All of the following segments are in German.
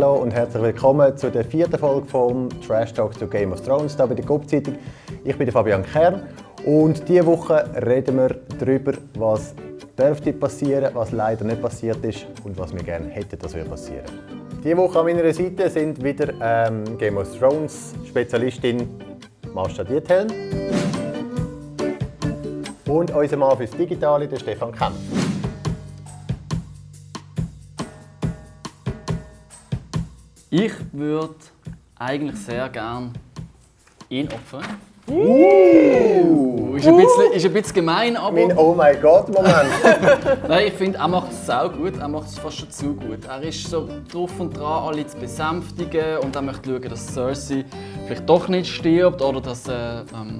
Hallo und herzlich willkommen zu der vierten Folge vom Trash Talk zu Game of Thrones hier bei der Gup-Zeitung. Ich bin der Fabian Kern und diese Woche reden wir darüber, was dürfte passieren, was leider nicht passiert ist und was wir gerne hätten, dass wir passieren. Diese Woche an meiner Seite sind wieder ähm, Game of Thrones Spezialistin Marsha Diethelm und unser Mann fürs Digitale, der Stefan Kempf. Ich würde eigentlich sehr gern ihn opfern. Uh. Ist, ein bisschen, ist ein bisschen gemein, aber Mein Oh mein Gott Moment. Nein, ich finde, er macht es sau gut. Er macht es fast schon zu gut. Er ist so drauf und dran, alle zu besänftigen und er möchte schauen, dass Cersei vielleicht doch nicht stirbt oder dass äh, ähm,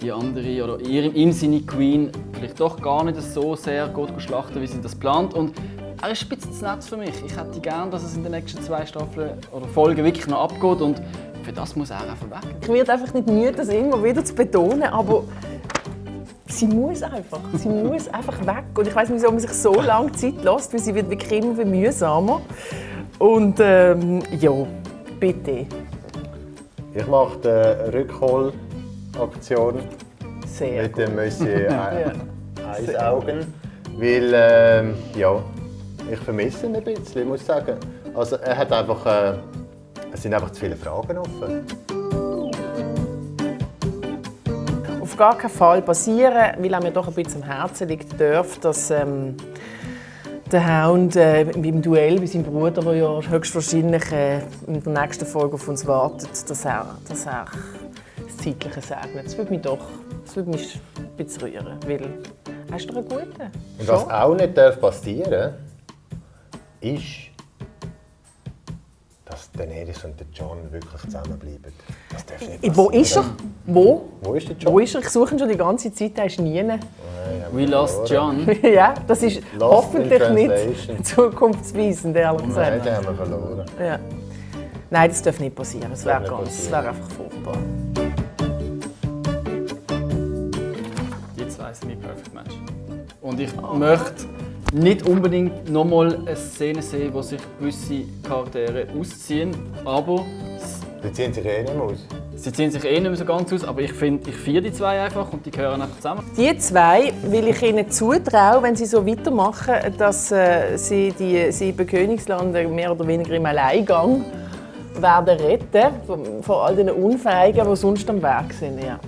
die andere oder ihr, ihm seine Queen vielleicht doch gar nicht so sehr gut schlachten, wie sie das plant. Und er ist ein bisschen zu nett für mich. Ich hätte gern, dass es in den nächsten zwei Staffeln oder Folgen wirklich noch abgeht und für das muss er einfach weg. Ich werde einfach nicht müde, das immer wieder zu betonen, aber sie muss einfach. Sie muss einfach weg. Und ich weiß nicht, wieso man sich so lange Zeit lässt, weil sie wird wirklich immer mühsamer. Und ähm, ja, bitte. Ich mache die Rückholaktion Sehr mit gut. dem Monsieur. Eisaugen, weil ähm, ja, ich vermisse ihn ein bisschen, muss ich sagen. Also er hat einfach, äh, es sind einfach zu viele Fragen offen. Auf gar keinen Fall passieren, weil er mir doch ein bisschen am Herzen liegt, darf, dass ähm, der Hound äh, im Duell bei seinem Bruder, der ja höchstwahrscheinlich äh, in der nächsten Folge auf uns wartet, dass er, dass er das Zeitliche segnet. Das würde mich doch das würde mich ein bisschen rühren, weil er ist doch ein Guter. Und was auch nicht darf passieren ist, dass Daenerys und der John wirklich zusammenbleiben. Das darf nicht Wo ist er? passieren. Wo? Wo ist der John? Wo ist er? Ich suche ihn schon die ganze Zeit, er ist nie. Nein, haben We lost verloren. John. ja, das ist Lost hoffentlich nicht zukunftsweisend, ehrlich Nein, gesagt. den haben wir verloren. Ja. Nein, das darf nicht passieren. Das wäre ganz, das passieren. wäre einfach furchtbar. Die zwei sind mein Perfect Match. Und ich möchte nicht unbedingt nochmal eine Szene sehen, wo sich gewisse Charaktere ausziehen, aber s- Die ziehen sich eh nicht mehr aus. sie ziehen sich eh nicht mehr so ganz aus, aber ich finde, ich feiere die zwei einfach und die gehören einfach zusammen. Die zwei will ich ihnen zutrauen, wenn sie so weitermachen, dass äh, sie die sieben Königslande mehr oder weniger im Alleingang werden retten von- vor all den Unfähigen, die sonst am Weg sind. Ja.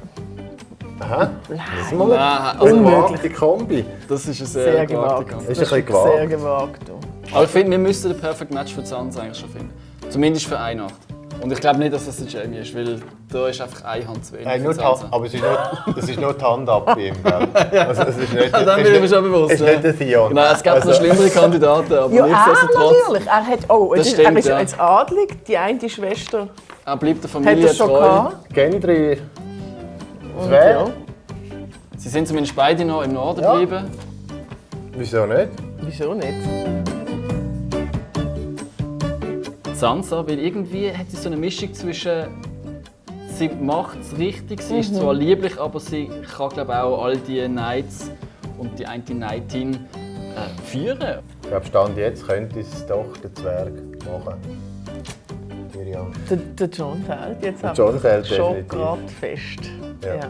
Aha. Das mal Nein, eine also- gewagte Kombi. Das ist ein sehr, Sehr gewagter gewagt. Kampf. Ist ein Das bisschen Sehr gewagt. Aber ich finde, wir müssten den Perfect Match für Sansa eigentlich schon finden. Zumindest für eine Nacht. Und ich glaube nicht, dass das der Jamie ist, weil da ist einfach eine Hand zu wenig Nein, nur die. Hand, aber es ist nur, das ist nur die Hand ab bei ihm. Also, es ist nicht, Ja, dann es bin ich ist mir schon nicht- bewusst. Es ist ja. nicht der Theon. Genau, es gibt noch Also- schlimmere Kandidaten, aber Ja, er nichtsdestotrotz. natürlich. Er, hat, oh, Das es ist, stimmt, er ist ja. jetzt adlig. Die eine Schwester Er bleibt der hat Familie er schon treu. gehabt. Gendry. Und Wer? ja, Sie sind zumindest beide noch im Norden Ja. geblieben. Wieso nicht? wieso nicht? Sansa, weil irgendwie hat sie so eine Mischung zwischen sie macht es richtig, sie Mhm. ist zwar lieblich, aber sie kann glaube auch all die Knights und die eine Knightin äh, führen. Ich glaube, Stand jetzt könnte es doch der Zwerg machen. Tyrion. Der, der John fällt jetzt Der John fällt schon gerade fest. Ja. Ja.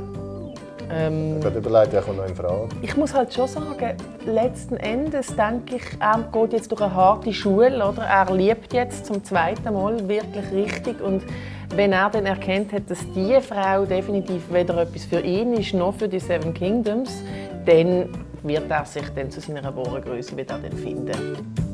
Ähm, Ich habe überlegt, wer kommt noch in Frage. ich muss halt schon sagen, letzten Endes denke ich, er geht jetzt durch eine harte Schule. Oder? Er liebt jetzt zum zweiten Mal wirklich richtig. Und wenn er dann erkennt hat, dass diese Frau definitiv weder etwas für ihn ist, noch für die Seven Kingdoms, dann wird er sich dann zu seiner wahren Größe wieder dann finden.